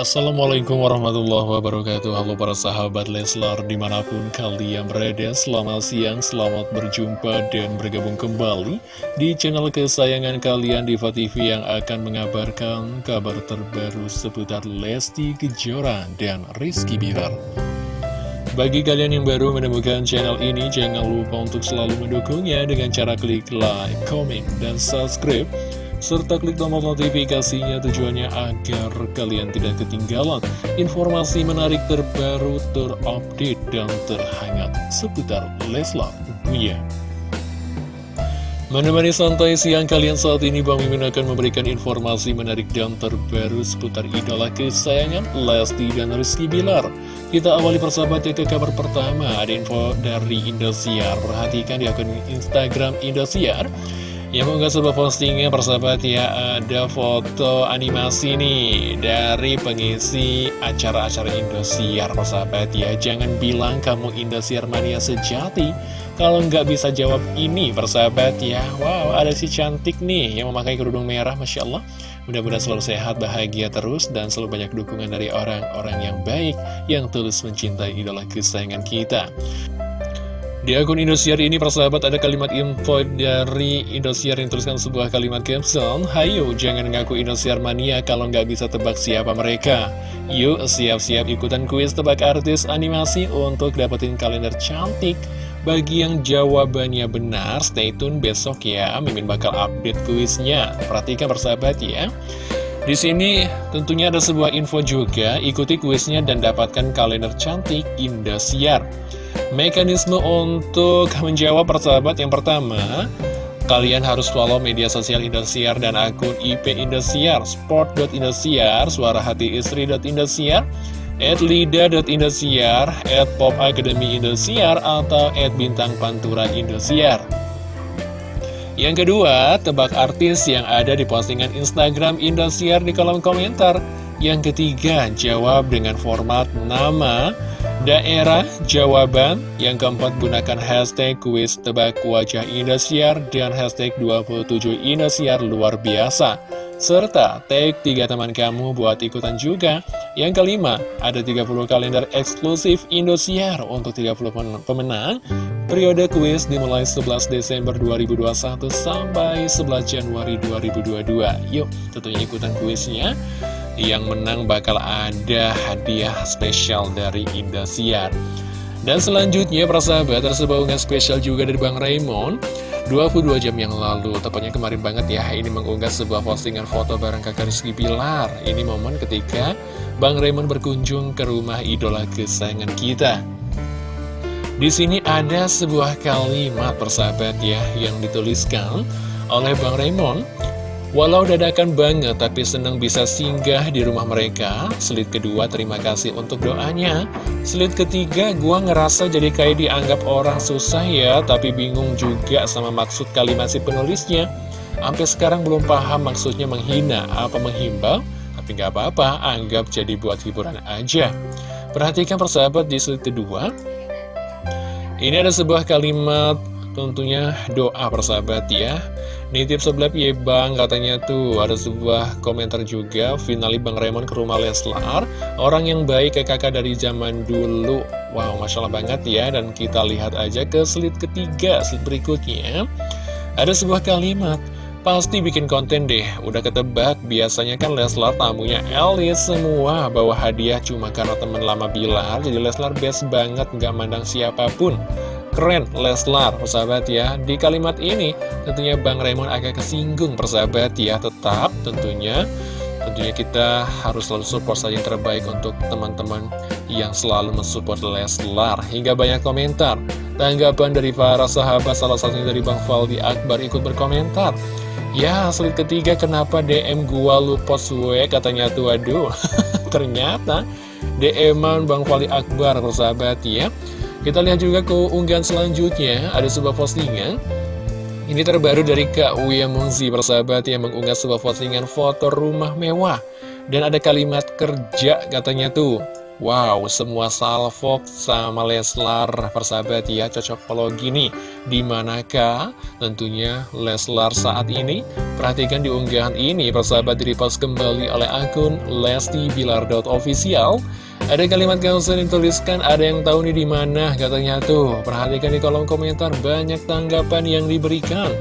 Assalamualaikum warahmatullahi wabarakatuh. Halo para sahabat Leslar di mana pun kalian berada Selamat siang, selamat berjumpa dan bergabung kembali Di channel kesayangan kalian Diva TV yang akan mengabarkan kabar terbaru seputar Lesti Kejora dan Rizky Bilar. Bagi kalian yang baru menemukan channel ini, jangan lupa untuk selalu mendukungnya dengan cara klik like, comment, dan subscribe serta klik tombol notifikasinya tujuannya agar kalian tidak ketinggalan informasi menarik terbaru, terupdate, dan terhangat seputar Leslar Tentunya. Menemani santai siang kalian saat ini Bang Mimin akan memberikan informasi menarik dan terbaru seputar idola kesayangan Lesti dan Rizky Bilar. Kita awali persahabat ya ke kabar pertama, ada info dari Indosiar. Perhatikan di akun Instagram Indosiar. Yang mengunggah sebuah postingnya persahabat ya ada foto animasi nih dari pengisi acara-acara Indosiar persahabat ya. Jangan bilang kamu Indosiar mania sejati. Kalau nggak bisa jawab ini persahabat ya. Wow ada si cantik nih yang memakai kerudung merah Masya Allah. Mudah-mudahan selalu sehat, bahagia terus dan selalu banyak dukungan dari orang-orang yang baik yang tulus mencintai idola kesayangan kita di akun Indosiar ini persahabat ada kalimat info dari Indosiar yang tuliskan sebuah kalimat caption. Hayo jangan ngaku Indosiar mania kalau nggak bisa tebak siapa mereka. Yuk siap-siap ikutan kuis tebak artis animasi untuk dapetin kalender cantik. Bagi yang jawabannya benar stay tune besok ya. Mimin bakal update kuisnya. Perhatikan persahabat ya. Di sini tentunya ada sebuah info juga, ikuti kuisnya dan dapatkan kalender cantik Indosiar. Mekanisme untuk menjawab persahabat yang pertama Kalian harus follow media sosial Indosiar dan akun IP Indosiar Sport.indosiar, suara hati istri.indosiar at lida.indosiar, at pop academy Indosiar, atau at bintang pantura Indosiar. Yang kedua, tebak artis yang ada di postingan Instagram Indosiar di kolom komentar. Yang ketiga, jawab dengan format nama, daerah, jawaban. Yang keempat, gunakan hashtag kuis tebak wajah Indosiar dan hashtag 27 Indosiar luar biasa. Serta tag tiga teman kamu buat ikutan juga. Yang kelima, ada 30 kalender eksklusif Indosiar untuk 30 pemenang. Periode kuis dimulai 11 Desember 2021 sampai 11 Januari 2022. Yuk, tentunya ikutan kuisnya yang menang bakal ada hadiah spesial dari Indosiar. Dan selanjutnya, persahabat, ada sebuah unggahan spesial juga dari Bang Raymond. 22 jam yang lalu, tepatnya kemarin banget ya, ini mengunggah sebuah postingan foto bareng kakak Rizky Pilar. Ini momen ketika Bang Raymond berkunjung ke rumah idola kesayangan kita. Di sini ada sebuah kalimat persahabat ya, yang dituliskan oleh Bang Raymond. Walau dadakan banget, tapi senang bisa singgah di rumah mereka. Selit kedua, terima kasih untuk doanya. Selit ketiga, gua ngerasa jadi kayak dianggap orang susah ya, tapi bingung juga sama maksud kalimat si penulisnya. Sampai sekarang belum paham maksudnya menghina apa menghimbau, tapi nggak apa-apa, anggap jadi buat hiburan aja. Perhatikan persahabat di selit kedua. Ini ada sebuah kalimat tentunya doa persahabat ya. Nitip sebelah ya bang. Katanya tuh ada sebuah komentar juga. Finali Bang Raymond ke rumah Leslar. Orang yang baik ke kakak dari zaman dulu. Wow Masya Allah banget ya. Dan kita lihat aja ke slide ketiga Slide berikutnya. Ada sebuah kalimat Pasti bikin konten deh, udah ketebak Biasanya kan Leslar tamunya Elis semua. Bawa hadiah cuma karena teman lama Bilar Jadi Leslar best banget, nggak mandang siapa pun Keren Leslar, persahabat ya. Di kalimat ini tentunya Bang Raymond agak kesinggung persahabat ya. Tetap tentunya Tentunya kita harus selalu support saja yang terbaik untuk teman-teman yang selalu mensupport Leslar. Hingga banyak komentar. Tanggapan dari para sahabat salah satunya dari Bang Faldi Akbar ikut berkomentar. Ya, sulit ketiga kenapa DM gua lu post gue katanya tuh aduh. Ternyata DM-an Bang Faldi Akbar persahabat ya kita lihat juga ke unggahan selanjutnya, ada sebuah postingan. Ini terbaru dari Kak Uya Mungzi, persahabat yang mengunggah sebuah postingan foto rumah mewah. Dan ada kalimat kerja katanya tuh. Wow, semua salvo sama Leslar persahabat ya cocok kalau gini Di manakah tentunya Leslar saat ini? Perhatikan di unggahan ini persahabat direpost kembali oleh akun Lesti Bilar.official Ada kalimat caption yang tuliskan ada yang tahu nih di mana katanya tuh Perhatikan di kolom komentar banyak tanggapan yang diberikan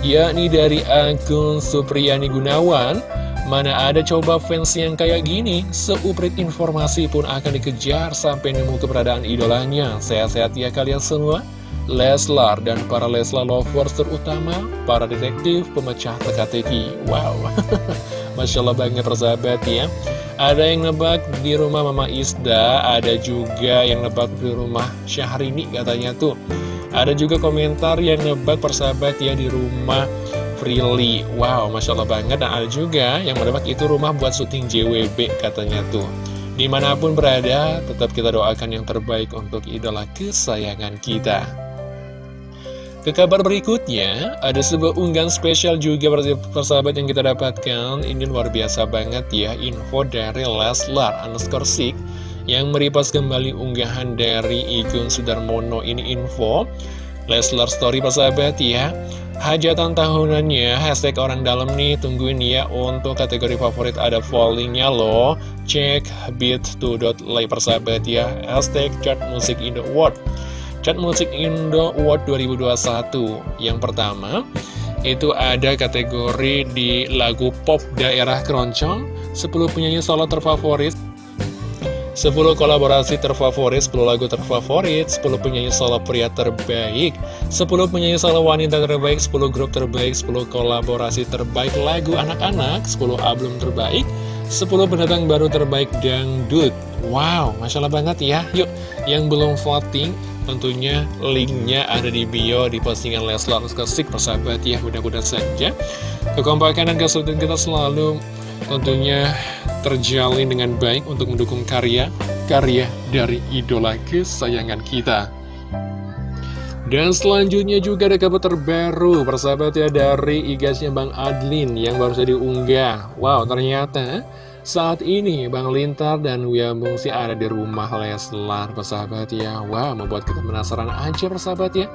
Yakni dari akun Supriyani Gunawan Mana ada coba fans yang kayak gini, seuprit informasi pun akan dikejar sampai nemu keberadaan idolanya. Sehat-sehat ya kalian semua. Leslar dan para Leslar lovers terutama, para detektif pemecah teka-teki. Wow, Masya Allah banget persahabat ya. Ada yang nebak di rumah Mama Isda, ada juga yang nebak di rumah Syahrini katanya tuh. Ada juga komentar yang nebak persahabat ya di rumah Prilly Wow, Masya Allah banget. Dan ada juga yang mendapat itu rumah buat syuting JWB katanya tuh. Di mana pun berada, tetap kita doakan yang terbaik untuk idola kesayangan kita ke kabar berikutnya, ada sebuah unggahan spesial juga persahabat yang kita dapatkan Ini luar biasa banget ya, info dari Leslar underscore Sik Yang meripas kembali unggahan dari Igun Sudarmono ini info Leslar Story persahabat ya Hajatan tahunannya, hashtag orang dalam nih, tungguin ya untuk kategori favorit ada fallingnya loh. Cek beat2.lay persahabat ya, hashtag chart musik Indo Award. Chart musik Indo Award 2021. Yang pertama, itu ada kategori di lagu pop daerah keroncong, 10 penyanyi solo terfavorit, 10 kolaborasi terfavorit, 10 lagu terfavorit, 10 penyanyi solo pria terbaik, 10 penyanyi solo wanita terbaik, 10 grup terbaik, 10 kolaborasi terbaik lagu anak-anak, 10 album terbaik, 10 pendatang baru terbaik dangdut. Wow, Masya Allah banget ya. Yuk, yang belum voting, tentunya linknya ada di bio di postingan Leslar Sik persahabat ya. Mudah-mudahan saja kekompakan dan kesulitan kita selalu tentunya terjalin dengan baik untuk mendukung karya-karya dari idola kesayangan kita. Dan selanjutnya juga ada kabar terbaru persahabat ya dari igasnya Bang Adlin yang baru saja diunggah. Wow ternyata saat ini Bang Lintar dan Wia Bungsi ada di rumah Leslar persahabat ya. Wow membuat kita penasaran aja persahabat ya.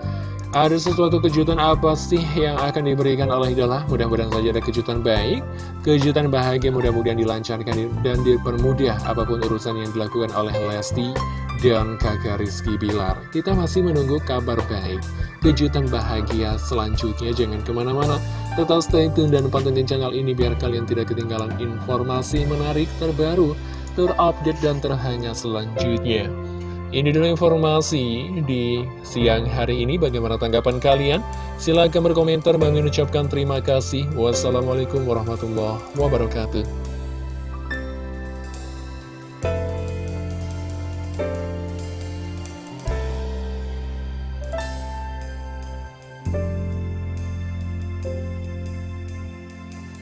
Ada sesuatu kejutan apa sih yang akan diberikan oleh idola? Mudah-mudahan saja ada kejutan baik, kejutan bahagia mudah-mudahan dilancarkan dan dipermudah apa pun urusan yang dilakukan oleh Lesti dan kakak Rizky Bilar. Kita masih menunggu kabar baik, kejutan bahagia selanjutnya. Jangan ke mana-mana, tetap stay tune dan pantengin channel ini biar kalian tidak ketinggalan informasi menarik terbaru, terupdate dan terhangat selanjutnya. Ini dulu informasi di siang hari ini. Bagaimana tanggapan kalian? Silahkan berkomentar. Bang ucapkan terima kasih. Wassalamualaikum warahmatullahi wabarakatuh.